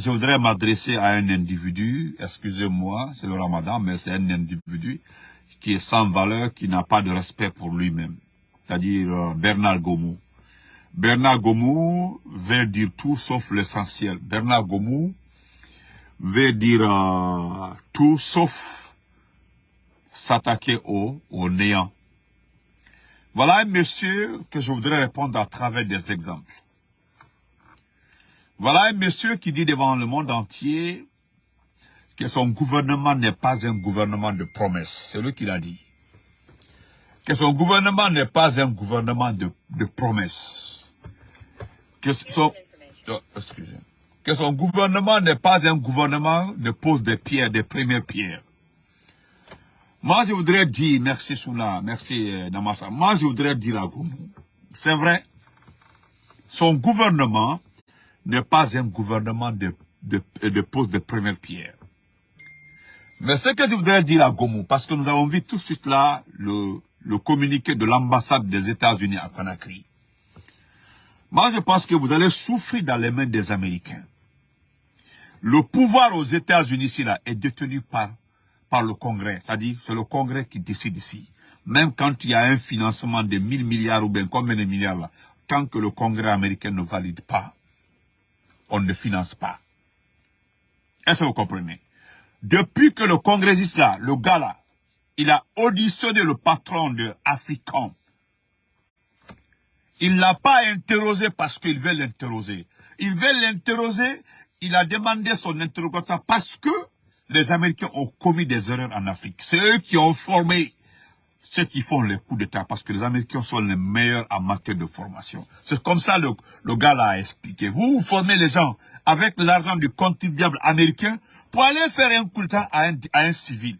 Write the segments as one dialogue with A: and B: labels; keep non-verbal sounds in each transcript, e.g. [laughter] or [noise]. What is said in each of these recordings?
A: je voudrais m'adresser à un individu, excusez-moi, c'est le ramadan, mais c'est un individu qui est sans valeur, qui n'a pas de respect pour lui-même. C'est-à-dire euh, Bernard Gomou. Bernard Gomou veut dire tout sauf l'essentiel. Bernard Gomou veut dire euh, tout sauf s'attaquer au, au néant. Voilà un monsieur que je voudrais répondre à travers des exemples. Voilà un monsieur qui dit devant le monde entier que son gouvernement n'est pas un gouvernement de promesses. C'est lui qui l'a dit. Que son gouvernement n'est pas un gouvernement de, promesses. Que son, oh, que son gouvernement n'est pas un gouvernement de pose des pierres, des premières pierres. Moi, je voudrais dire, merci Soula, merci euh, Namasa, moi, je voudrais dire à Goumou, c'est vrai, son gouvernement n'est pas un gouvernement de, de, de pose de première pierre. Mais ce que je voudrais dire à Gomu, parce que nous avons vu tout de suite là le, communiqué de l'ambassade des États-Unis à Conakry. Moi, je pense que vous allez souffrir dans les mains des Américains. Le pouvoir aux États-Unis ici est détenu par, le Congrès. C'est-à-dire, c'est le Congrès qui décide ici. Même quand il y a un financement de 1000 milliards ou bien combien de milliards tant que le Congrès américain ne valide pas, on ne finance pas. Est-ce que vous comprenez? Depuis que le congressiste là, le gars là, il a auditionné le patron de African. Il ne l'a pas interrogé parce qu'il veut l'interroger. Il veut l'interroger, il a demandé son interrogatoire parce que les Américains ont commis des erreurs en Afrique. C'est eux qui ont formé ceux qui font les coups d'État, parce que les Américains sont les meilleurs en matière de formation. C'est comme ça le, le gars l'a expliqué. Vous, formez les gens avec l'argent du contribuable américain pour aller faire un coup d'État à un, à un civil.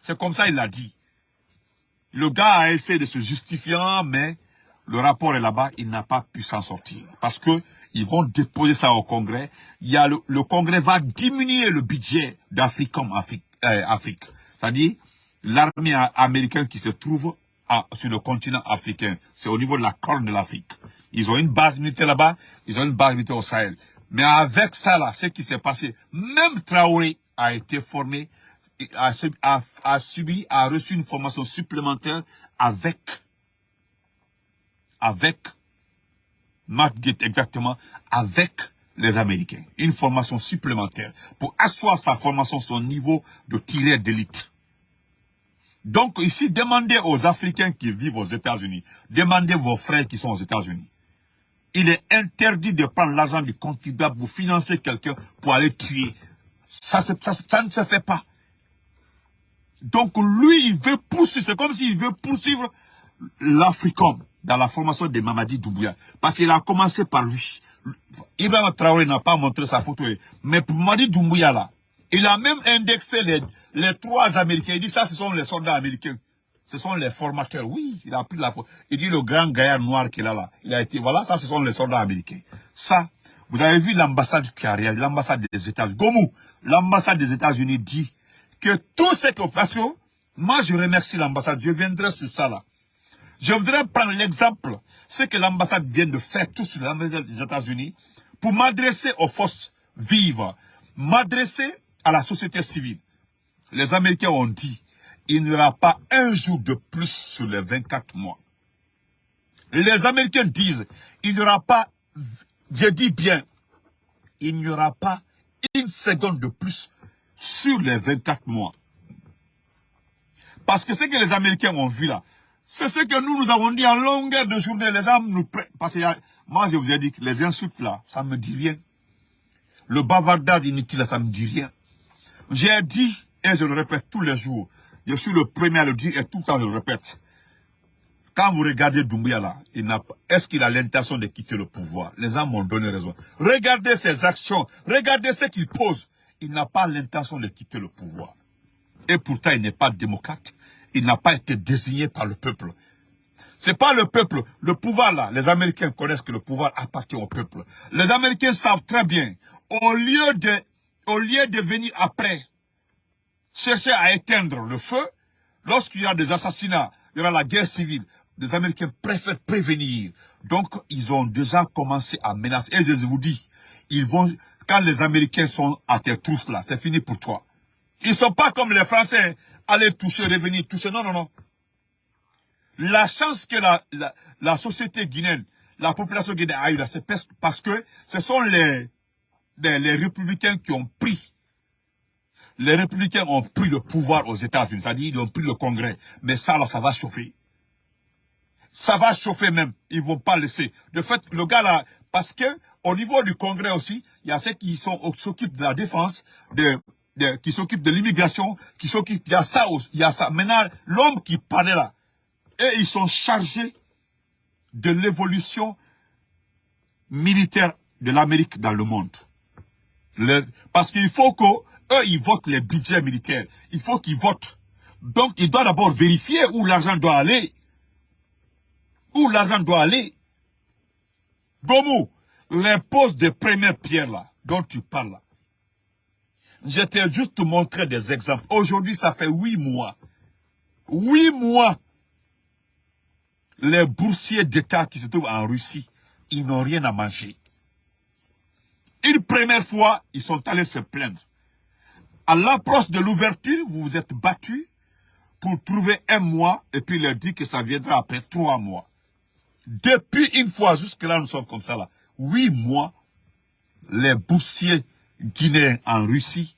A: C'est comme ça il l'a dit. Le gars a essayé de se justifier, mais le rapport est là-bas, il n'a pas pu s'en sortir. Parce que ils vont déposer ça au Congrès. Il y a le, le Congrès va diminuer le budget d'Afrique comme Afrique. Euh, Afrique. C'est-à-dire, l'armée américaine qui se trouve sur le continent africain. C'est au niveau de la corne de l'Afrique. Ils ont une base militaire là-bas, ils ont une base militaire au Sahel. Mais avec ça là, ce qui s'est passé, même Traoré a été formé, a, a, subi, a reçu une formation supplémentaire avec, avec, Matt exactement, avec les Américains. Une formation supplémentaire pour asseoir sa formation, son niveau de tireur d'élite. Donc ici, demandez aux Africains qui vivent aux États-Unis, demandez vos frères qui sont aux États-Unis. Il est interdit de prendre l'argent du contribuable pour financer quelqu'un pour aller tuer. Ça, ça, ne se fait pas. Donc lui, il veut poursuivre, c'est comme s'il veut poursuivre l'Africom dans la formation de Mamadi Doumbouya. Parce qu'il a commencé par lui. Ibrahim Traoré n'a pas montré sa photo. Mais pour Mamadi Doumbouya là, il a même indexé les, les trois Américains. Il dit ça, ce sont les soldats américains. Ce sont les formateurs. Oui, il a pris la Il dit le grand gaillard noir qu'il a là. Il a été, voilà, ça, ce sont les soldats américains. Ça, vous avez vu l'ambassade qui a réalisé, l'ambassade des États-Unis. Gomou, l'ambassade des États-Unis dit que tout ce que, moi, je remercie l'ambassade. Je viendrai sur ça là. Je voudrais prendre l'exemple, ce que l'ambassade vient de faire tout sur l'ambassade des États-Unis pour m'adresser aux forces vives, m'adresser à la société civile. Les Américains ont dit, il n'y aura pas un jour de plus sur les 24 mois. Les Américains disent, il n'y aura pas, je dis bien, il n'y aura pas une seconde de plus sur les 24 mois. Parce que ce que les Américains ont vu là, c'est ce que nous, nous avons dit en longueur de journée. Les gens nous Parce que moi, je vous ai dit que les insultes là, ça ne me dit rien. Le bavardage inutile, ça me dit rien. J'ai dit, et je le répète tous les jours, je suis le premier à le dire et tout le temps je le répète. Quand vous regardez Doumbouya là, est-ce qu'il a l'intention de quitter le pouvoir? Les gens m'ont donné raison. Regardez ses actions, regardez ce qu'il pose. Il n'a pas l'intention de quitter le pouvoir. Et pourtant, il n'est pas démocrate. Il n'a pas été désigné par le peuple. C'est pas le peuple. Le pouvoir là, les Américains connaissent que le pouvoir appartient au peuple. Les Américains savent très bien, au lieu de au lieu de venir après, chercher à éteindre le feu, lorsqu'il y a des assassinats, il y aura la guerre civile, les Américains préfèrent prévenir. Donc, ils ont déjà commencé à menacer. Et je vous dis, ils vont, quand les Américains sont à tes trousses là, c'est fini pour toi. Ils sont pas comme les Français, aller toucher, revenir, toucher. Non, non, non. La chance que la, la, société guinéenne, la population guinéenne a eu là, c'est parce que ce sont les, les, les républicains qui ont pris les républicains ont pris le pouvoir aux États-Unis, c'est-à-dire ils ont pris le Congrès. Mais ça, là, ça va chauffer. Ça va chauffer même. Ils vont pas laisser. De fait, le gars là, parce que au niveau du Congrès aussi, il y a ceux qui s'occupent de la défense, de, qui s'occupent de l'immigration, qui s'occupent, il y a ça aussi, il y a ça. Maintenant, l'homme qui parlait là, et ils sont chargés de l'évolution militaire de l'Amérique dans le monde. Parce qu'il faut que eux, ils votent les budgets militaires. Il faut qu'ils votent. Donc, ils doivent d'abord vérifier où l'argent doit aller. Où l'argent doit aller. Bomou, les poses de première pierre là, dont tu parles là. Je t'ai juste montré des exemples. Aujourd'hui, ça fait huit mois. Huit mois. Les boursiers d'État qui se trouvent en Russie, ils n'ont rien à manger. Une première fois, ils sont allés se plaindre. À l'approche de l'ouverture, vous vous êtes battu pour trouver un mois et puis leur dire que ça viendra après trois mois. Depuis une fois, jusque-là, nous sommes comme ça là. Huit mois, les boursiers guinéens en Russie,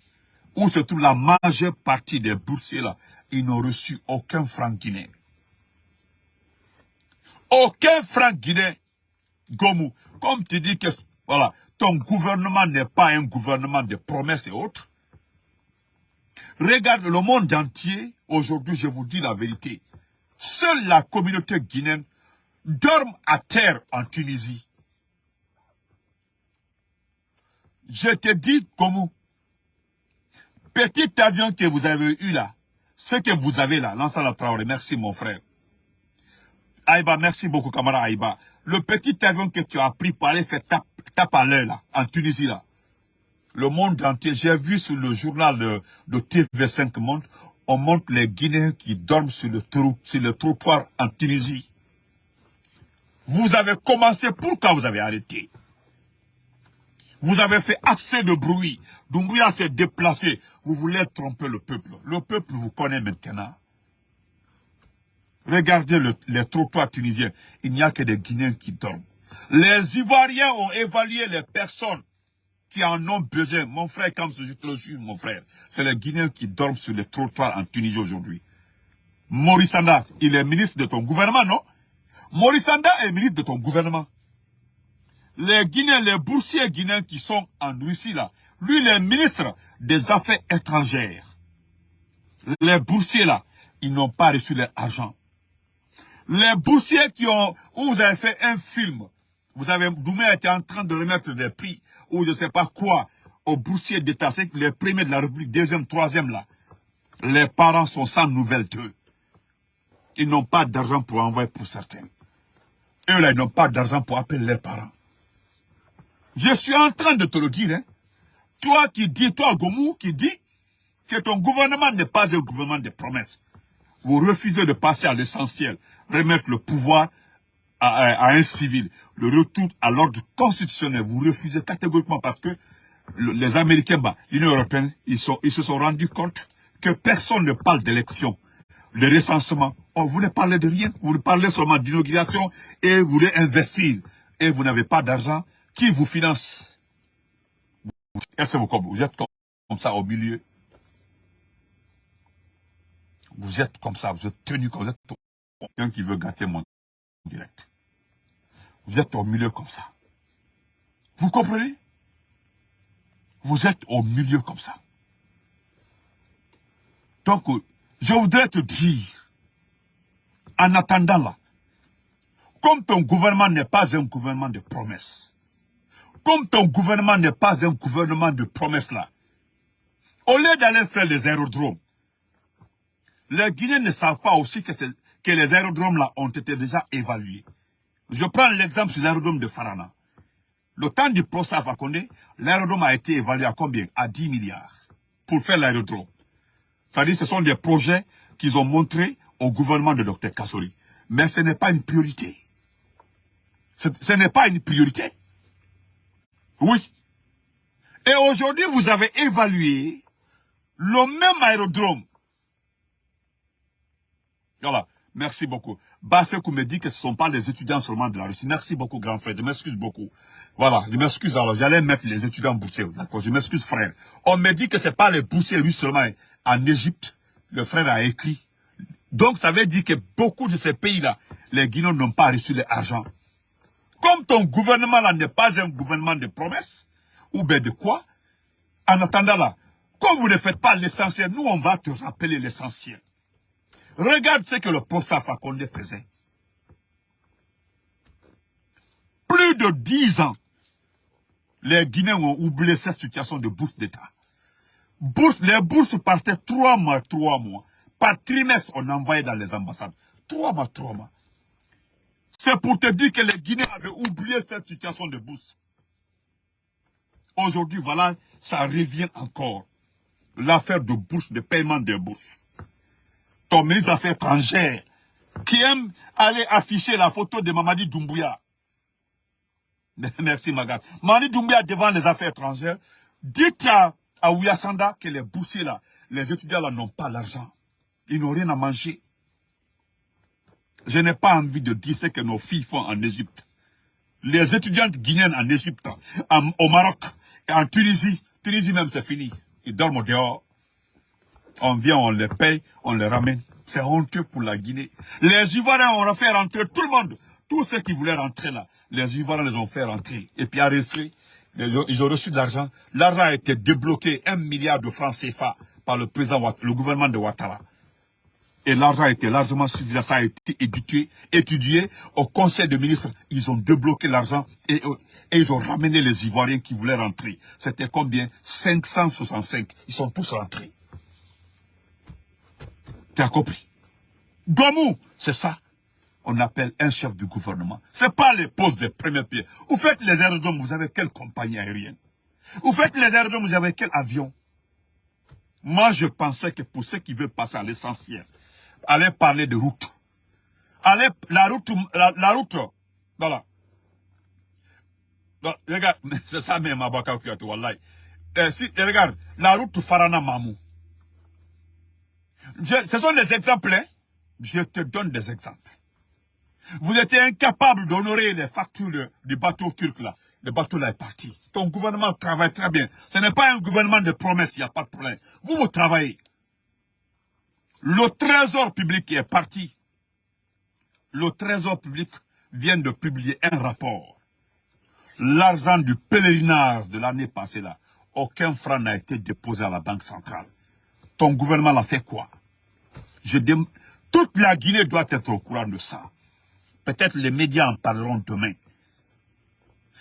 A: où se trouve la majeure partie des boursiers là, ils n'ont reçu aucun franc guinéen. Aucun franc guinéen. Gomu, comme tu dis que voilà, ton gouvernement n'est pas un gouvernement de promesses et autres, Regarde le monde entier, aujourd'hui je vous dis la vérité. Seule la communauté guinéenne dorme à terre en Tunisie. Je te dis comment. Petit avion que vous avez eu là, ce que vous avez là, la Traoré, merci mon frère. Aïba, merci beaucoup, camarade Aïba. Le petit avion que tu as pris pour aller faire tape, à l'heure là, en Tunisie là, le monde entier. J'ai vu sur le journal de, TV5 Monde, on montre les Guinéens qui dorment sur le, sur le trottoir en Tunisie. Vous avez commencé, pourquoi vous avez arrêté? Vous avez fait assez de bruit. Doumbouya s'est déplacé. Vous voulez tromper le peuple. Le peuple vous connaît maintenant. Regardez les trottoirs tunisiens. Il n'y a que des Guinéens qui dorment. Les Ivoiriens ont évalué les personnes qui en ont besoin. Mon frère, comme je te le jure, mon frère, c'est les Guinéens qui dorment sur les trottoirs en Tunisie aujourd'hui. Maurice il est ministre de ton gouvernement, non? Maurice est ministre de ton gouvernement. Les Guinéens, les boursiers guinéens qui sont en Russie là, lui, il est ministre des Affaires étrangères. Les boursiers là, ils n'ont pas reçu leur argent. Les boursiers qui ont, où vous avez fait un film, vous avez, Doumé était en train de remettre des prix, ou je ne sais pas quoi, aux boursiers d'État, c'est les premiers de la République, deuxième, troisième là. Les parents sont sans nouvelles d'eux. Ils n'ont pas d'argent pour envoyer pour certains. Eux là, ils n'ont pas d'argent pour appeler leurs parents. Je suis en train de te le dire, hein. Toi qui dis, toi Gomou, qui dis que ton gouvernement n'est pas un gouvernement de promesses. Vous refusez de passer à l'essentiel, remettre le pouvoir à, un civil, le retour à l'ordre constitutionnel, vous refusez catégoriquement parce que les Américains, bah, l'Union Européenne, ils, se sont rendus compte que personne ne parle d'élection, de recensement. Oh, vous ne parlez de rien, vous parlez seulement d'inauguration et vous voulez investir. Et vous n'avez pas d'argent. Qui vous finance Est-ce que vous, vous êtes comme ça au milieu? Vous êtes comme ça, vous êtes tenu comme ça. Quelqu'un qui veut gâter mon direct. Vous êtes au milieu comme ça. Vous comprenez? Vous êtes au milieu comme ça. Donc, je voudrais te dire, en attendant là, comme ton gouvernement n'est pas un gouvernement de promesses, comme ton gouvernement n'est pas un gouvernement de promesses là, au lieu d'aller faire les aérodromes, les Guinéens ne savent pas aussi que, que les aérodromes là ont été déjà évalués. Je prends l'exemple sur l'aérodrome de Farana. Le temps du procès à Fakonde, l'aérodrome a été évalué à combien? À 10 milliards pour faire l'aérodrome. C'est-à-dire ce sont des projets qu'ils ont montrés au gouvernement de Dr Kassori. Mais ce n'est pas une priorité. Ce, n'est pas une priorité. Oui. Et aujourd'hui, vous avez évalué le même aérodrome. Voilà. Merci beaucoup. Bassekou me dit que ce ne sont pas les étudiants seulement de la Russie. Merci beaucoup, grand frère. Je m'excuse beaucoup. Voilà, je m'excuse. Alors, j'allais mettre les étudiants boursiers. D'accord, je m'excuse, frère. On me dit que ce pas les boursiers russes seulement. En Égypte, le frère a écrit. Donc, ça veut dire que beaucoup de ces pays-là, les Guinéens n'ont pas reçu l'argent. Comme ton gouvernement là n'est pas un gouvernement de promesses, ou bien de quoi, en attendant là, comme vous ne faites pas l'essentiel, nous on va te rappeler l'essentiel. Regarde ce que le professeur Fakonde faisait. Plus de dix ans, les Guinéens ont oublié cette situation de bourse d'État. Les bourses partaient trois mois, trois mois. Par trimestre, on envoyait dans les ambassades. Trois mois, trois mois. C'est pour te dire que les Guinéens avaient oublié cette situation de bourse. Aujourd'hui, voilà, ça revient encore. L'affaire de bourse, de paiement des bourses ton ministre des Affaires étrangères, qui aime aller afficher la photo de Mamadi Doumbouya. [laughs] Merci Magat. Mamadi Doumbouya devant les affaires étrangères, dites à, à Ouyasanda que les boursiers là, les étudiants là n'ont pas l'argent. Ils n'ont rien à manger. Je n'ai pas envie de dire ce que nos filles font en Égypte. Les étudiantes guinéennes en Égypte, au Maroc, en Tunisie, Tunisie même c'est fini. Ils dorment dehors. On vient, on les paye, on les ramène. C'est honteux pour la Guinée. Les Ivoiriens ont fait rentrer tout le monde. Tous ceux qui voulaient rentrer là, les Ivoiriens les ont fait rentrer. Et puis à rester, ils ont reçu de l'argent. L'argent a été débloqué, un milliard de francs CFA par le président, le gouvernement de Ouattara. Et l'argent a été largement suffisant. Ça a été étudié, étudié au conseil de ministres. Ils ont débloqué l'argent et, et, ils ont ramené les Ivoiriens qui voulaient rentrer. C'était combien? 565. Ils sont tous rentrés. Tu as compris Gomou, c'est ça. On appelle un chef du gouvernement. Ce n'est pas les postes des premiers pieds. Vous faites les aérodromes, vous avez quelle compagnie aérienne? Vous faites les aérodromes, vous avez quel avion? Moi, je pensais que pour ceux qui veulent passer à l'essentiel, aller parler de route. Aller, la route, la, route, voilà. regarde, [laughs] c'est ça même, Abaka Wallahi. Eh, si, regarde, la route Farana Ce sont des exemples. Hein. Je te donne des exemples. Vous étiez incapable d'honorer les factures du bateau turc là. Le bateau là est parti. Ton gouvernement travaille très bien. Ce n'est pas un gouvernement de promesses, il n'y a pas de problème. Vous, vous travaillez. Le trésor public est parti. Le trésor public vient de publier un rapport. L'argent du pèlerinage de l'année passée là, aucun franc n'a été déposé à la Banque centrale. Ton gouvernement l'a fait quoi? Toute la Guinée doit être au courant de ça. Peut-être les médias en parleront demain.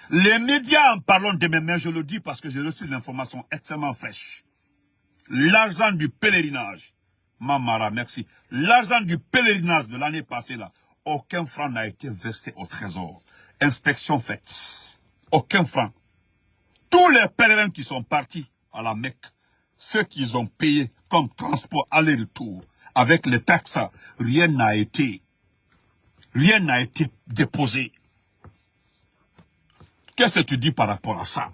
A: Les médias en parleront demain, mais je le dis parce que j'ai reçu l'information extrêmement fraîche. L'argent du pèlerinage, Mamara, merci. L'argent du pèlerinage de l'année passée, là, aucun franc n'a été versé au trésor. Inspection faite. Aucun franc. Tous les pèlerins qui sont partis à la Mecque, ceux qu'ils ont payé comme transport aller-retour, avec les taxes, rien n'a été, rien n'a été déposé. Qu'est-ce que tu dis par rapport à ça?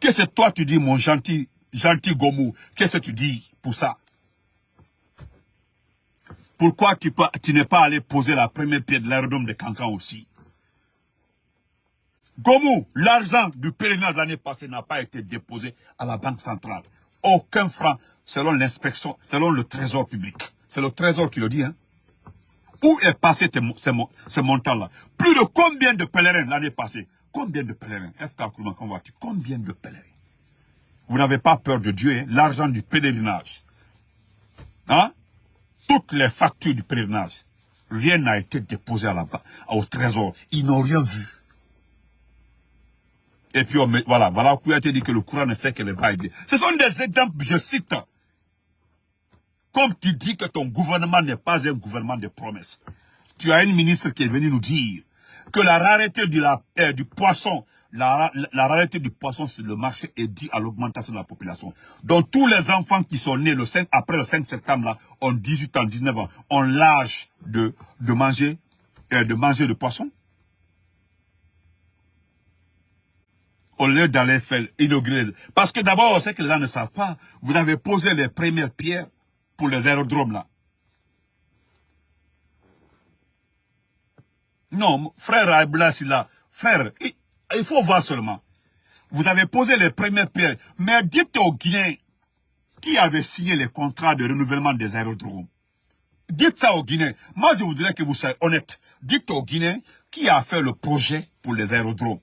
A: Qu'est-ce que toi tu dis, mon gentil, gentil Gomou Qu'est-ce que tu dis pour ça? Pourquoi tu, tu n'es pas allé poser la première pierre de l'aérodrome de Cancan aussi? Gomou, l'argent du pèlerinage l'année passée n'a pas été déposé à la Banque centrale aucun franc selon l'inspection, selon le trésor public. C'est le trésor qui le dit. Hein. Où est passé ce, montant-là Plus de combien de pèlerins l'année passée? Combien de pèlerins? FK Combien de pèlerins? Vous n'avez pas peur de Dieu, hein? l'argent du pèlerinage. Hein? Toutes les factures du pèlerinage. Rien n'a été déposé à la, au trésor. Ils n'ont rien vu. Et puis, on voilà, voilà, été dit que le courant ne fait que les va Ce sont des exemples, je cite. Comme tu dis que ton gouvernement n'est pas un gouvernement de promesses. Tu as une ministre qui est venue nous dire que la rareté du, euh, du poisson, la, rareté du poisson sur le marché est due à l'augmentation de la population. Donc tous les enfants qui sont nés le 5, après le 5 septembre là, ont 18 ans, 19 ans, ont l'âge de, de manger, euh, de manger poisson. Au lieu d'aller faire inaugurer. Parce que d'abord, c'est que les gens ne savent pas, vous avez posé les premières pierres pour les aérodromes là. Non, frère Ablas, là, frère, il, faut voir seulement. Vous avez posé les premières pierres, mais dites aux Guinéens qui avait signé les contrats de renouvellement des aérodromes. Dites ça aux Guinéens. Moi, je voudrais que vous soyez honnête. Dites aux Guinéens qui a fait le projet pour les aérodromes.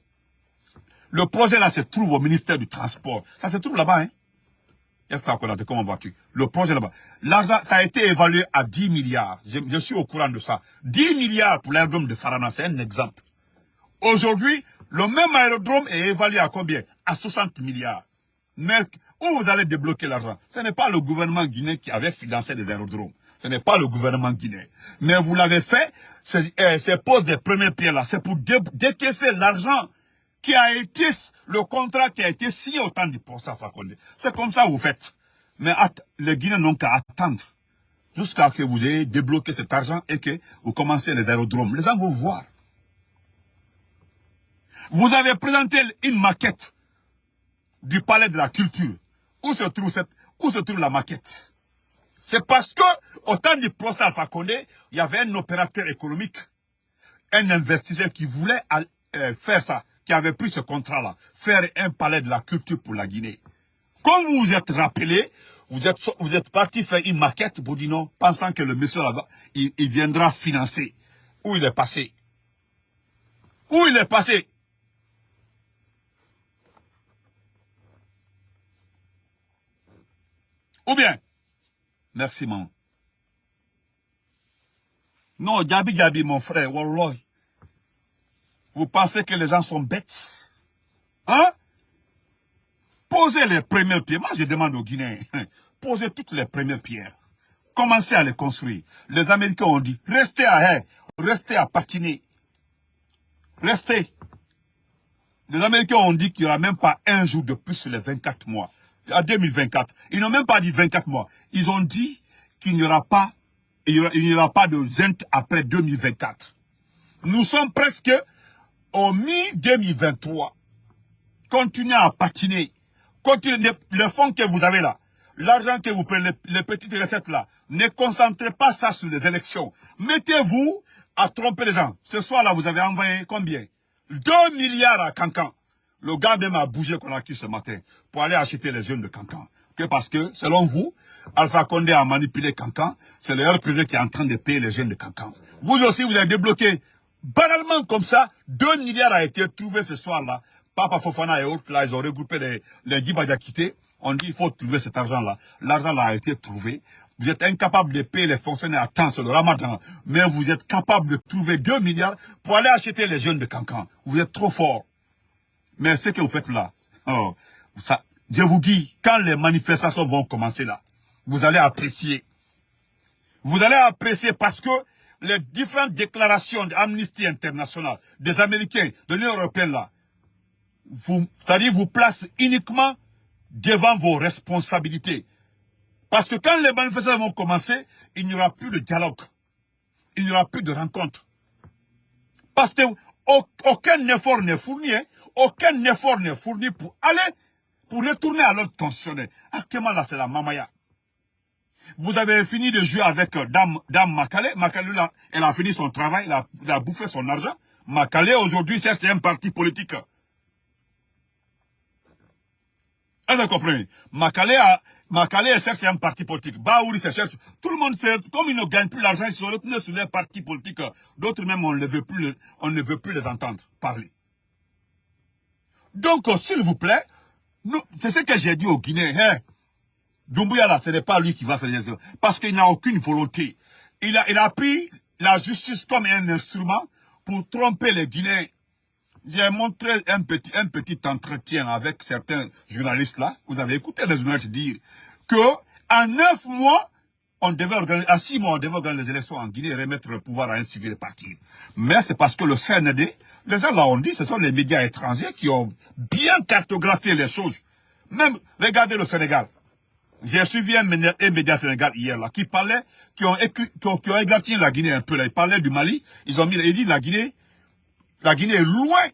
A: Le projet là se trouve au ministère du Transport. Ça se trouve là-bas, hein. Comment vois-tu Le projet là-bas. L'argent, ça a été évalué à 10 milliards. Je, suis au courant de ça. 10 milliards pour l'aérodrome de Farana, c'est un exemple. Aujourd'hui, le même aérodrome est évalué à combien? À 60 milliards. Mais où vous allez débloquer l'argent? Ce n'est pas le gouvernement guinéen qui avait financé les aérodromes. Ce n'est pas le gouvernement guinéen. Mais vous l'avez fait, c'est euh, des premières pierres là. C'est pour décaisser l'argent qui a été, le contrat qui a été signé au temps du procès Fakonde. C'est comme ça que vous faites. Mais les Guinéens n'ont qu'à attendre jusqu'à ce que vous ayez débloqué cet argent et que vous commencez les aérodromes. Les gens vont voir. Vous avez présenté une maquette du palais de la culture. Où se trouve, cette, où se trouve la maquette? C'est parce que, au temps du procès Alpha Condé, il y avait un opérateur économique, un investisseur qui voulait euh, faire ça, qui avait pris ce contrat-là, faire un palais de la culture pour la Guinée. Comme vous vous êtes rappelé, vous êtes, vous êtes parti faire une maquette non, pensant que le monsieur là-bas, il, il viendra financer. Où il est passé? Où il est passé? Ou bien, merci maman. Non, Gabi Gabi, mon frère, Wallah. Vous pensez que les gens sont bêtes? Hein? Posez les premières pierres. Moi, je demande aux Guinéens, [laughs] posez toutes les premières pierres. Commencez à les construire. Les Américains ont dit, restez à restez à patiner. Restez. Les Américains ont dit qu'il n'y aura même pas un jour de plus sur les 24 mois à 2024. Ils n'ont même pas dit 24 mois. Ils ont dit qu'il n'y aura pas, il n'y aura, pas de ZENT après 2024. Nous sommes presque au mi-2023. Continuez à patiner. Continuez, le fonds que vous avez là, l'argent que vous prenez, les, petites recettes là, ne concentrez pas ça sur les élections. Mettez-vous à tromper les gens. Ce soir-là, vous avez envoyé combien? 2 milliards à Cancan. Le gars même a bougé qu'on a ce matin pour aller acheter les jeunes de Cancan. Que parce que, selon vous, Alpha Condé a manipulé Cancan, c'est le président qui est en train de payer les jeunes de Cancan. Vous aussi, vous avez débloqué, banalement comme ça, 2 milliards a été trouvé ce soir-là. Papa Fofana et autres, là, ils ont regroupé les, les quitté. On dit, il faut trouver cet argent-là. L'argent-là a été trouvé. Vous êtes incapable de payer les fonctionnaires à temps, c'est le ramadan. Mais vous êtes capable de trouver 2 milliards pour aller acheter les jeunes de Cancan. Vous êtes trop fort. Mais ce que vous faites là, oh, je vous dis, quand les manifestations vont commencer là, vous allez apprécier. Vous allez apprécier parce que les différentes déclarations d'Amnesty International, des Américains, de l'Union Européenne là, vous, c'est-à-dire vous placent uniquement devant vos responsabilités. Parce que quand les manifestations vont commencer, il n'y aura plus de dialogue. Il n'y aura plus de rencontre. Parce que aucun effort n'est fourni, hein. aucun effort n'est fourni pour aller, pour retourner à l'ordre constitutionnel. Actuellement, là, c'est la mamaya. Vous avez fini de jouer avec euh, Dame, Dame Makale. Makale, elle a fini son travail, elle a, bouffé son argent. Makale, aujourd'hui, cherche un parti politique. Est-ce comprenez? Makale a, cherche un parti politique. Baouri se cherche. Tout le monde sait, comme ils ne gagnent plus l'argent, ils sont retenus sur les partis politiques. D'autres même, on ne veut plus, on ne veut plus les entendre parler. Donc, s'il vous plaît, c'est ce que j'ai dit aux Guinéens. Hein, Doumbouya là, ce n'est pas lui qui va faire les choses. Parce qu'il n'a aucune volonté. Il a, il a pris la justice comme un instrument pour tromper les Guinéens. J'ai montré un petit, un petit entretien avec certains journalistes là. Vous avez écouté les journalistes dire que en neuf mois, on devait à six mois, on devait organiser les élections en Guinée et remettre le pouvoir à un civil parti. Mais c'est parce que le CND, les gens là ont dit, ce sont les médias étrangers qui ont bien cartographié les choses. Même, regardez le Sénégal. J'ai suivi un média, Sénégal hier là, qui parlait, qui ont, écrit, la Guinée un peu là. Ils parlaient du Mali. Ils ont mis, ils disent la Guinée, la Guinée est loin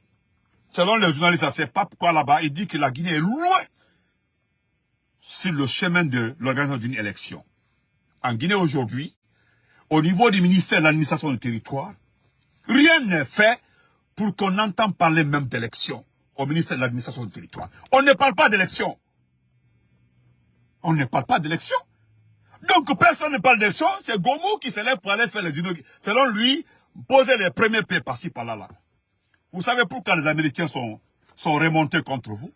A: selon les journalistes, c'est pas pourquoi là-bas, il dit que la Guinée est loin sur le chemin de l'organisation d'une élection. En Guinée aujourd'hui, au niveau du ministère de l'administration du territoire, rien n'est fait pour qu'on entende parler même d'élection au ministère de l'administration du territoire. On ne parle pas d'élection. On ne parle pas d'élection. Donc personne ne parle d'élection, c'est Gomu qui se lève pour aller faire les inaugurations. Selon lui, poser les premiers pieds par-ci par-là. Là. Vous savez pourquoi les Américains sont, sont remontés contre vous?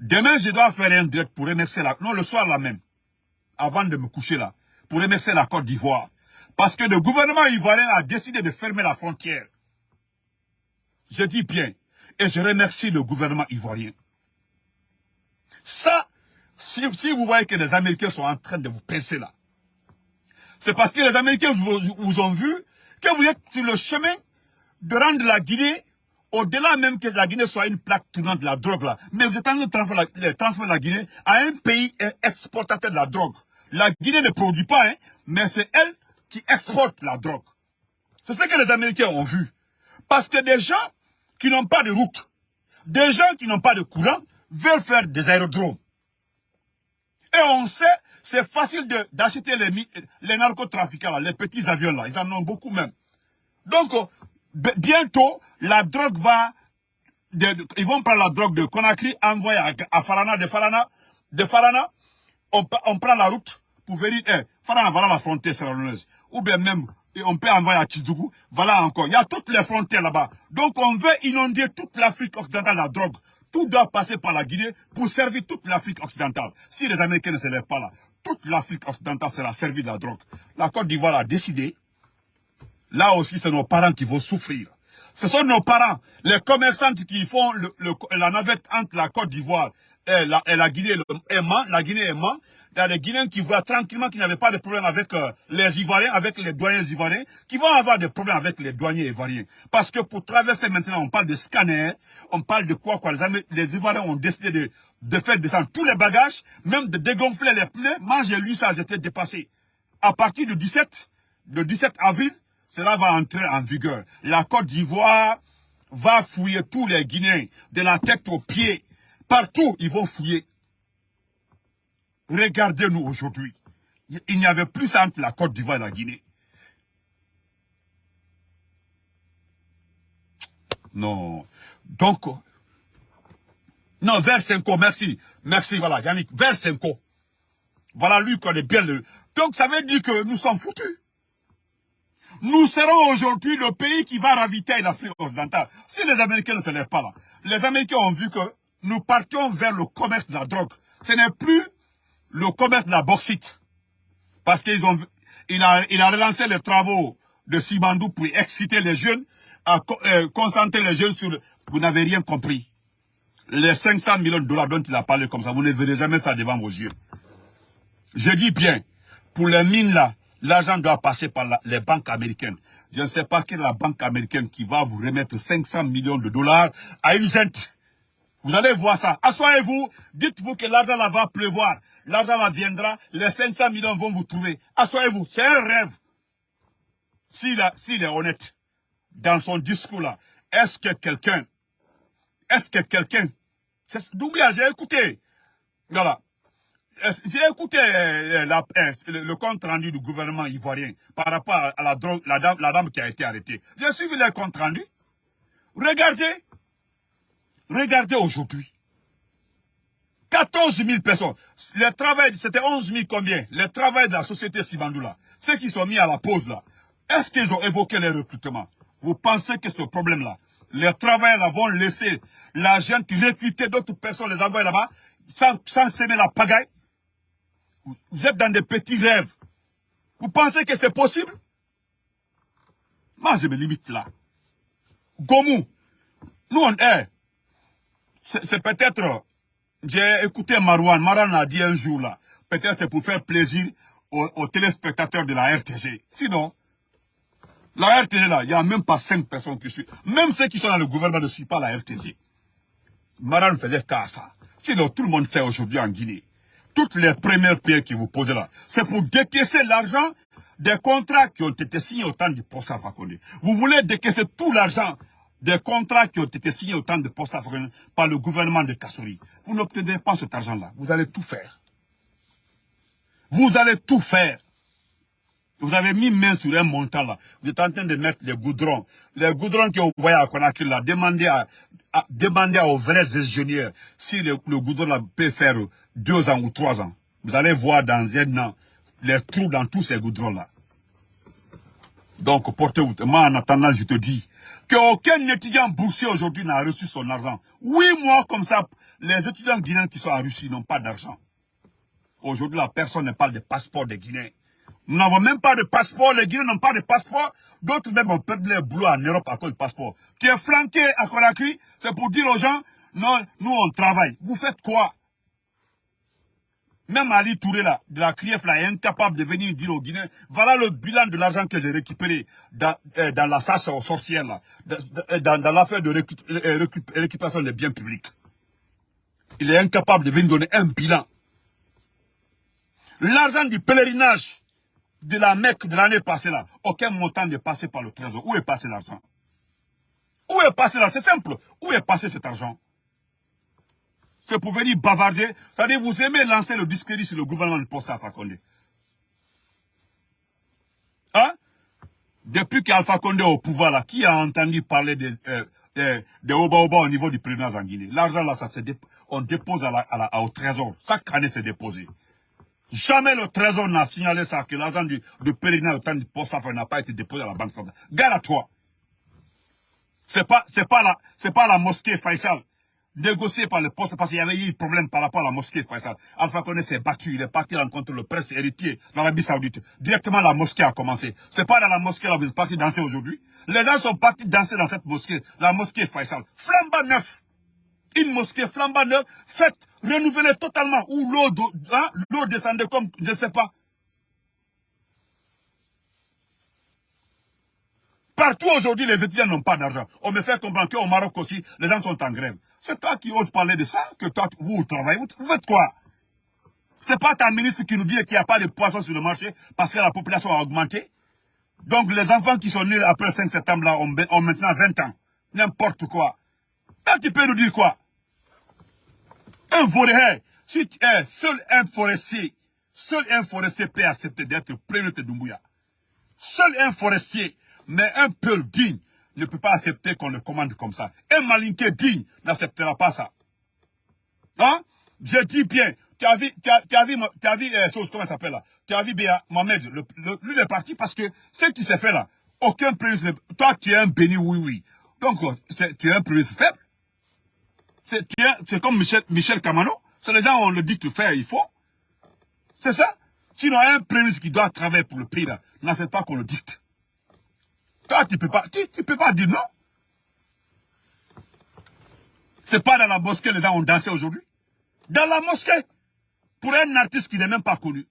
A: Demain, je dois faire un direct pour remercier la... Non, le soir là même, avant de me coucher là, pour remercier la Côte d'Ivoire. Parce que le gouvernement ivoirien a décidé de fermer la frontière. Je dis bien, et je remercie le gouvernement ivoirien. Ça, si, vous voyez que les Américains sont en train de vous pincer là, c'est parce que les Américains vous, ont vu que vous êtes sur le chemin de rendre la Guinée, au-delà même que la Guinée soit une plaque tournante de la drogue là, mais vous êtes en train de transformer la, Guinée à un pays exportateur de la drogue. La Guinée ne produit pas, hein, mais c'est elle qui exporte la drogue. C'est ce que les Américains ont vu. Parce que des gens qui n'ont pas de route, des gens qui n'ont pas de courant, veulent faire des aérodromes. Et on sait, c'est facile d'acheter les, les narcotrafiquants, les petits avions là, ils en ont beaucoup même. Donc, euh, bientôt, la drogue va, ils vont prendre la drogue de Conakry, envoyer à, Farana, de Farana, de Farana, on, prend la route pour venir, eh, Farana, voilà la frontière sierra-leonaise. Ou bien même, on peut envoyer à Kisdougou, voilà encore. Il y a toutes les frontières là-bas. Donc on veut inonder toute l'Afrique occidentale la drogue. Tout doit passer par la Guinée pour servir toute l'Afrique occidentale. Si les Américains ne se lèvent pas là, toute l'Afrique occidentale sera servie de la drogue. La Côte d'Ivoire a décidé, là aussi c'est nos parents qui vont souffrir. Ce sont nos parents, les commerçants qui font la navette entre la Côte d'Ivoire et la, et Guinée aimant, la Guinée aimant, il y a des Guinéens qui voient tranquillement qu'ils n'avaient pas de problème avec euh, les Ivoiriens, avec les douaniers ivoiriens, qui vont avoir des problèmes avec les douaniers ivoiriens. Parce que pour traverser maintenant, on parle de scanner, on parle de quoi, quoi. Les, les Ivoiriens ont décidé de, de faire descendre tous les bagages, même de dégonfler les pneus. Moi, j'ai lu ça, j'étais dépassé. À partir du 17, le 17 avril, cela va entrer en vigueur. La Côte d'Ivoire va fouiller tous les Guinéens, de la tête aux pieds. Partout, ils vont fouiller. Regardez-nous aujourd'hui. Il n'y avait plus entre la Côte d'Ivoire et la Guinée. Non. Donc, non, vers Senko, merci. Merci, voilà, Yannick, vers Senko. Voilà, lui connaît bien le... Donc, ça veut dire que nous sommes foutus. Nous serons aujourd'hui le pays qui va ravitailler l'Afrique occidentale. Si les Américains ne se lèvent pas là, les Américains ont vu que nous partions vers le commerce de la drogue. Ce n'est plus le commerce de la bauxite. Parce qu'ils ont, il a, relancé les travaux de Simandou pour exciter les jeunes, à euh, concentrer les jeunes sur, vous n'avez rien compris. Les 500 millions de dollars dont il a parlé comme ça, vous ne verrez jamais ça devant vos yeux. Je dis bien, pour les mines là, l'argent doit passer par les banques américaines. Je ne sais pas quelle est la banque américaine qui va vous remettre 500 millions de dollars à une cent. Vous allez voir ça. Assoyez-vous, dites-vous que l'argent là va pleuvoir. L'argent là viendra, les 500 millions vont vous trouver. Assoyez-vous, c'est un rêve. S'il est honnête dans son discours là, est-ce que quelqu'un, est-ce que quelqu'un, Doubia, j'ai écouté, voilà, j'ai écouté euh, euh, le, compte rendu du gouvernement ivoirien par rapport à la, la, dame, la dame qui a été arrêtée. J'ai suivi le compte rendu. Regardez, Regardez aujourd'hui. 14 000 personnes. Le travail, c'était 11 000 combien? Le travail de la société Sibandoula. Ceux qui sont mis à la pause là. Est-ce qu'ils ont évoqué les recrutements? Vous pensez que ce problème-là, les travailleurs vont laisser l'argent qui recruter d'autres personnes, les envoyer là-bas, sans, sans semer la pagaille? Vous êtes dans des petits rêves. Vous pensez que c'est possible? Moi, je me limite là. Gomu, nous on est c'est peut-être, j'ai écouté Marouane, Marouane a dit un jour là, peut-être c'est pour faire plaisir aux, téléspectateurs de la RTG. Sinon, la RTG là, il n'y a même pas cinq personnes qui suivent. Même ceux qui sont dans le gouvernement ne suivent pas la RTG. Marouane faisait cas à ça. Sinon, tout le monde sait aujourd'hui en Guinée, toutes les premières pierres qui vous posent là, c'est pour décaisser l'argent des contrats qui ont été signés au temps du procès Fakonde. Vous voulez décaisser tout l'argent des contrats qui ont été signés au temps de post par le gouvernement de Kassori. Vous n'obtenez pas cet argent-là. Vous allez tout faire. Vous allez tout faire. Vous avez mis main sur un montant là. Vous êtes en train de mettre les goudrons. Les goudrons que vous voyez à Conakry là, demandez, à, demandez aux vrais ingénieurs si le, goudron peut faire deux ans ou trois ans. Vous allez voir dans un an les trous dans tous ces goudrons là. Donc portez-vous. Moi en attendant je te dis qu'aucun étudiant boursier aujourd'hui n'a reçu son argent. Oui, moi comme ça, les étudiants guinéens qui sont en Russie n'ont pas d'argent. Aujourd'hui, la personne ne parle de passeport des Guinéens. Nous n'avons même pas de passeport, les Guinéens n'ont pas de passeport. D'autres même ont perdu leur boulot en Europe à cause du passeport. Tu es flanqué à Conakry, c'est pour dire aux gens, non, nous on travaille. Vous faites quoi? Même Ali Touré là, de la CRIEF là, est incapable de venir dire aux Guinéens, voilà le bilan de l'argent que j'ai récupéré dans, euh, la chasse aux sorcières là, dans, dans l'affaire de euh, récupération des biens publics. Il est incapable de venir donner un bilan. L'argent du pèlerinage de la Mecque de l'année passée là, aucun montant n'est passé par le trésor. Où est passé l'argent? Où est passé l'argent? C'est simple. Où est passé cet argent? C'est pour venir bavarder. C'est-à-dire, vous aimez lancer le discrédit sur le gouvernement de Possa Condé. Hein? Depuis qu'Alpha Condé est au pouvoir là, qui a entendu parler des, euh, Oba Oba au niveau du président en L'argent là, ça on dépose à au trésor. Chaque année, c'est déposé. Jamais le trésor n'a signalé ça, que l'argent du, de pèlerinage temps du post n'a pas été déposé à la banque centrale. Garde à toi. C'est pas, pas la, pas la mosquée Faisal négociée par le poste parce qu'il y avait eu problème par rapport à la mosquée Faisal. Alpha Condé s'est battu, il est parti rencontrer le prince héritier l'Arabie Saoudite. Directement la mosquée a commencé. C'est pas dans la mosquée là vous êtes parti danser aujourd'hui. Les gens sont partis danser dans cette mosquée, la mosquée Faisal. Flamba neuf une mosquée flambant neuve, faite, renouvelée totalement, où l'eau hein, descendait comme, je ne sais pas. Partout aujourd'hui, les étudiants n'ont pas d'argent. On me fait comprendre qu'au Maroc aussi, les gens sont en grève. C'est toi qui oses parler de ça, que toi, vous, travaillez. Vous, faites quoi? C'est pas ta ministre qui nous dit qu'il n'y a pas de poissons sur le marché parce que la population a augmenté. Donc les enfants qui sont nés après le 5 septembre là ont, ont maintenant 20 ans. N'importe quoi. Là, tu peux nous dire quoi? Un forêt, si tu es seul un forestier, seul un forestier peut accepter d'être prévenu de Doumbouya. Seul un forestier, mais un peu digne, ne peut pas accepter qu'on le commande comme ça. Un malinqué digne n'acceptera pas ça. Hein? Je dis bien, tu as vu, tu as, tu as vu, tu as vu, euh, chose, comment ça s'appelle là? Tu as vu bien Mohamed, le, le, lui est parti parce que ce qui s'est fait là, aucun président, toi tu es un béni, oui, oui. Donc, tu es un président faible. C'est comme Michel, Camano. C'est les gens, on le dit de faire, il faut. C'est ça. Sinon, un président qui doit travailler pour le pays, n'accepte pas qu'on le dicte. Toi, tu peux pas, tu, peux pas dire non. C'est pas dans la mosquée les gens ont dansé aujourd'hui. Dans la mosquée. Pour un artiste qui n'est même pas connu.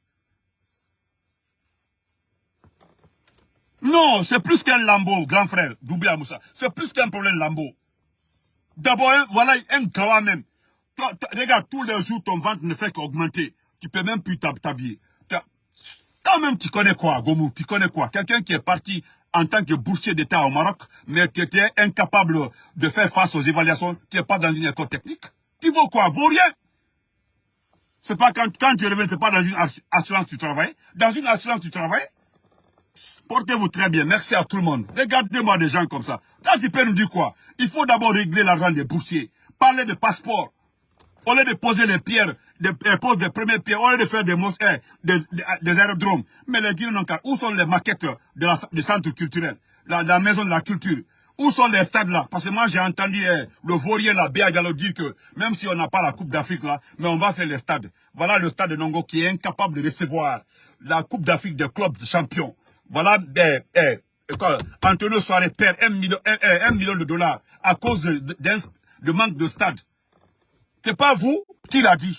A: Non, c'est plus qu'un lambeau, grand frère, Doubia Moussa. C'est plus qu'un problème lambeau. D'abord, voilà un gawa même. regarde, tous les jours, ton ventre ne fait qu'augmenter. Tu peux même plus t'habiller. Toi-même, tu connais quoi, Gomou? Tu connais quoi? Quelqu'un qui est parti en tant que boursier d'État au Maroc, mais qui était incapable de faire face aux évaluations, tu n'es pas dans une école technique. Tu vaux quoi? Vaut rien. C'est pas quand, quand tu reviens, c'est pas dans une assurance du travail. Dans une assurance du travail, Portez-vous très bien. Merci à tout le monde. Regardez-moi des gens comme ça. Quand tu peux nous dire quoi Il faut d'abord régler l'argent des boursiers. Parler de passeport. Au lieu de poser les pierres, de, euh, poser des premières pierres, au lieu de faire des mosquées, des, des, aérodromes. Mais les Guinéens. Où sont les maquettes de du centre culturel? La, maison de la culture où sont les stades là? Parce que moi j'ai entendu le vaurien là, Béa Diallo dire que même si on n'a pas la Coupe d'Afrique là, mais on va faire les stades. Voilà le stade de Nongo qui est incapable de recevoir la Coupe d'Afrique des clubs de champions. Voilà, Antonio Soare perd un million, un, million de dollars à cause de, manque de stade. C'est pas vous qui l'a dit.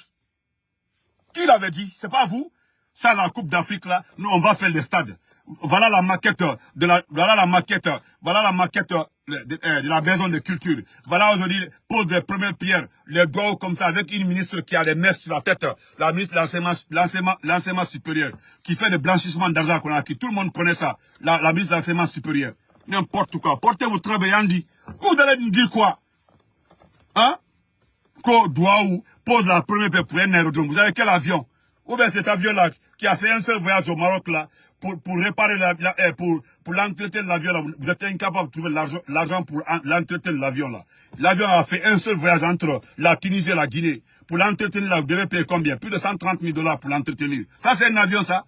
A: Qui l'avait dit? C'est pas vous Ça, la Coupe d'Afrique, là, nous, on va faire les stades voilà la maquette de la, voilà la maquette, voilà la maquette de, euh, la maison de culture. Voilà aujourd'hui, pose les premières pierres, les doigts comme ça, avec une ministre qui a les mains sur la tête, la ministre de l'enseignement supérieur, qui fait le blanchissement d'argent qu'on a, tout le monde connaît ça, la, ministre de l'enseignement supérieur. N'importe quoi. Portez-vous très bien, dit. Vous allez me dire quoi? Hein? Ko Douaou pose la première paix pour un aérodrome. Vous avez quel avion? Ou bien cet avion-là qui a fait un seul voyage au Maroc là, pour, pour réparer la, eh, pour, pour l'entretenir l'avion là, vous êtes incapable de trouver l'argent pour l'entretenir l'avion là. L'avion a fait un seul voyage entre la Tunisie et la Guinée. Pour l'entretenir là, vous devez payer combien? Plus de 130 000 dollars pour l'entretenir. Ça c'est un avion ça?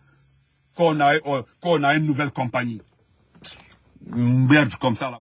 A: Qu'on a, euh, qu'on a une nouvelle compagnie. Merde comme ça là.